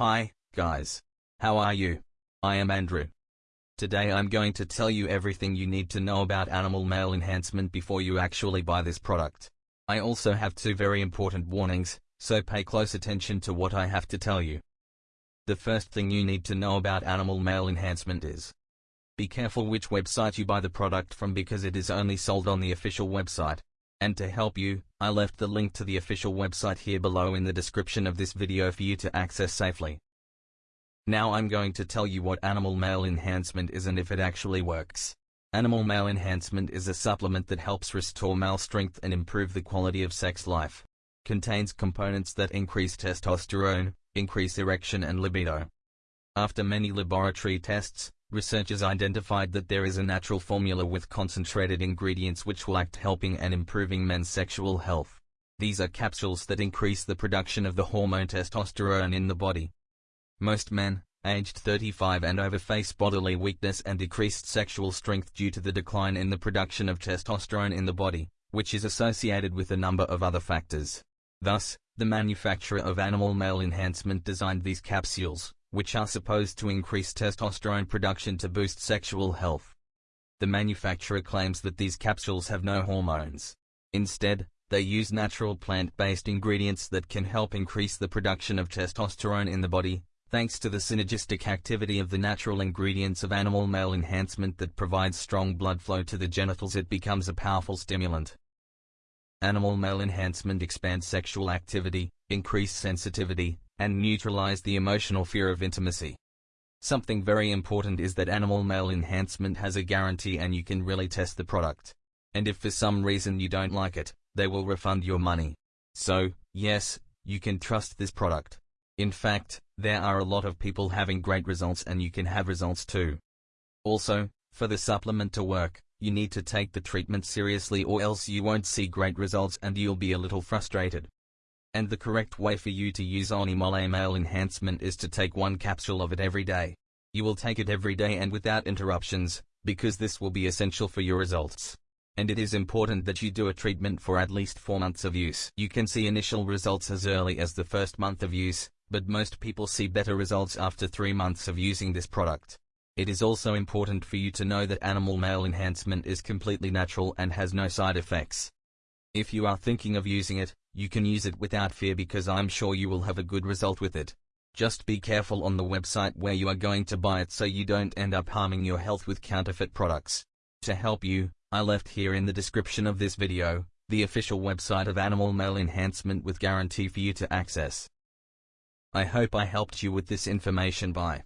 Hi, guys. How are you? I am Andrew. Today I'm going to tell you everything you need to know about animal male enhancement before you actually buy this product. I also have two very important warnings, so pay close attention to what I have to tell you. The first thing you need to know about animal male enhancement is be careful which website you buy the product from because it is only sold on the official website. And to help you, I left the link to the official website here below in the description of this video for you to access safely. Now I'm going to tell you what animal male enhancement is and if it actually works. Animal male enhancement is a supplement that helps restore male strength and improve the quality of sex life. Contains components that increase testosterone, increase erection and libido. After many laboratory tests, researchers identified that there is a natural formula with concentrated ingredients which will act helping and improving men's sexual health. These are capsules that increase the production of the hormone testosterone in the body. Most men, aged 35 and over face bodily weakness and decreased sexual strength due to the decline in the production of testosterone in the body, which is associated with a number of other factors. Thus, the manufacturer of animal male enhancement designed these capsules, which are supposed to increase testosterone production to boost sexual health. The manufacturer claims that these capsules have no hormones. Instead, they use natural plant-based ingredients that can help increase the production of testosterone in the body, thanks to the synergistic activity of the natural ingredients of animal male enhancement that provides strong blood flow to the genitals it becomes a powerful stimulant. Animal male enhancement expands sexual activity, increase sensitivity, and neutralize the emotional fear of intimacy. Something very important is that animal male enhancement has a guarantee and you can really test the product. And if for some reason you don't like it, they will refund your money. So, yes, you can trust this product. In fact, there are a lot of people having great results and you can have results too. Also, for the supplement to work, you need to take the treatment seriously or else you won't see great results and you'll be a little frustrated. And the correct way for you to use Animal Male Enhancement is to take one capsule of it every day. You will take it every day and without interruptions, because this will be essential for your results. And it is important that you do a treatment for at least 4 months of use. You can see initial results as early as the first month of use, but most people see better results after 3 months of using this product. It is also important for you to know that animal male enhancement is completely natural and has no side effects. If you are thinking of using it, you can use it without fear because I'm sure you will have a good result with it. Just be careful on the website where you are going to buy it so you don't end up harming your health with counterfeit products. To help you, I left here in the description of this video, the official website of Animal Male Enhancement with guarantee for you to access. I hope I helped you with this information by